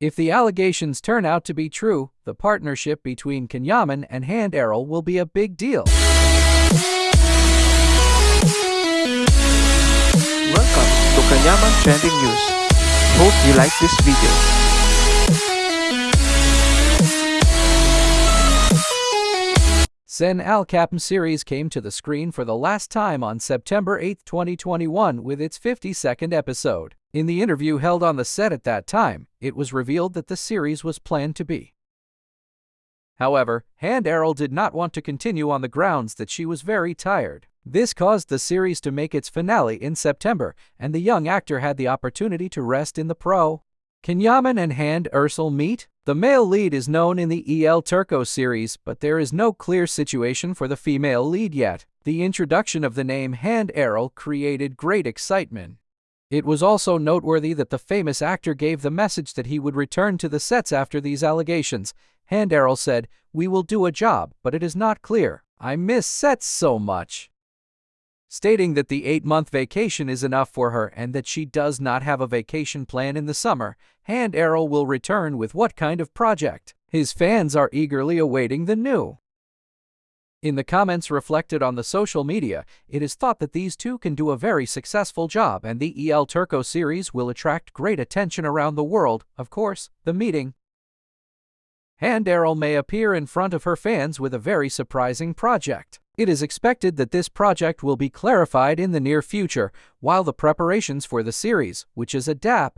If the allegations turn out to be true, the partnership between Can Yaman and Hande Erçel will be a big deal. Welcome to Can Yaman Trending News. Hope you like this video. Sen Çal Kapımı series came to the screen for the last time on September 8, 2021 with its 52nd episode. In the interview held on the set at that time, it was revealed that the series was planned to be. However, Hande Erçel did not want to continue on the grounds that she was very tired. This caused the series to make its finale in September, and the young actor had the opportunity to rest in the pro. Can Yaman and Hande Erçel meet? The male lead is known in the El Turco series, but there is no clear situation for the female lead yet. The introduction of the name Hande Erçel created great excitement. It was also noteworthy that the famous actor gave the message that he would return to the sets after these allegations. Hande Erçel said, We will do a job, but it is not clear. I miss sets so much stating that the eight month vacation is enough for her and that she does not have a vacation plan in the summer. Hande Erçel will return with what kind of project? His fans are eagerly awaiting the new. In the comments reflected on the social media, it is thought that these two can do a very successful job and the El Turco series will attract great attention around the world. Of course, the meeting. Hande Erçel may appear in front of her fans with a very surprising project. It is expected that this project will be clarified in the near future, while the preparations for the series, which is ADAP,